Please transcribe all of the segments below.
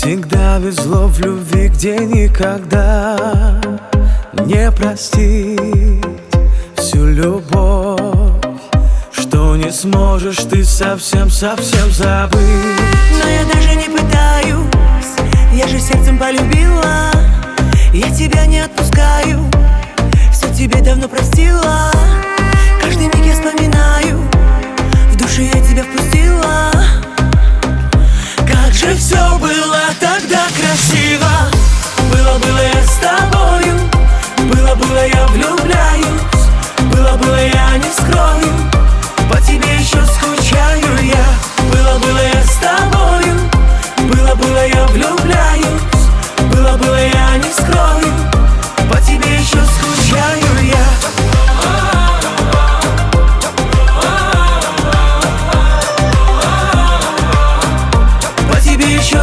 всегда везло в любви, где никогда Не простить всю любовь Что не сможешь ты совсем-совсем забыть. Но я даже не пытаюсь Я же сердцем полюбила Я тебя не отпускаю Все тебе давно простила. Каждый миг я вспоминаю В душе я тебя впустила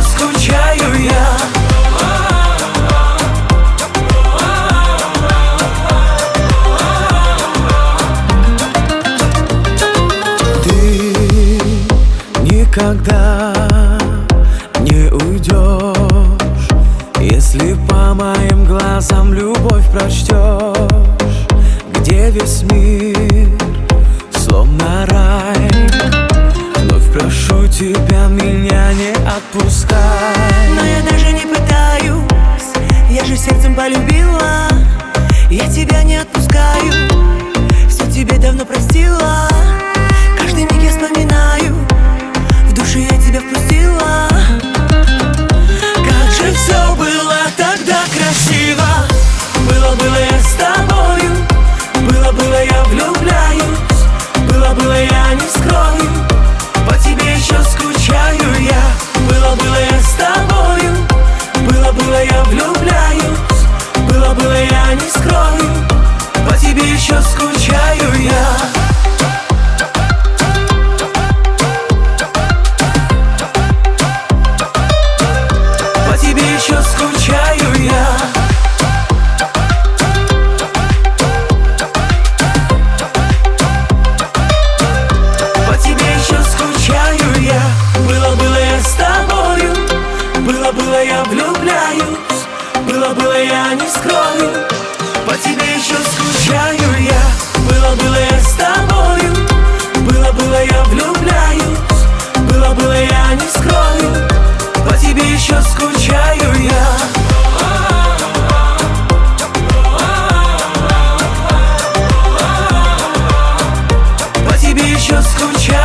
скучаю я. Ты никогда не уйдешь Если по моим глазам любовь прочтешь Где весь мир словно рай. Вновь прошу тебя, не отпускай. Но я даже не пытаюсь Я же сердцем полюбила. Я тебя не отпускаю Все тебе давно простила еще скучаю еще скучаю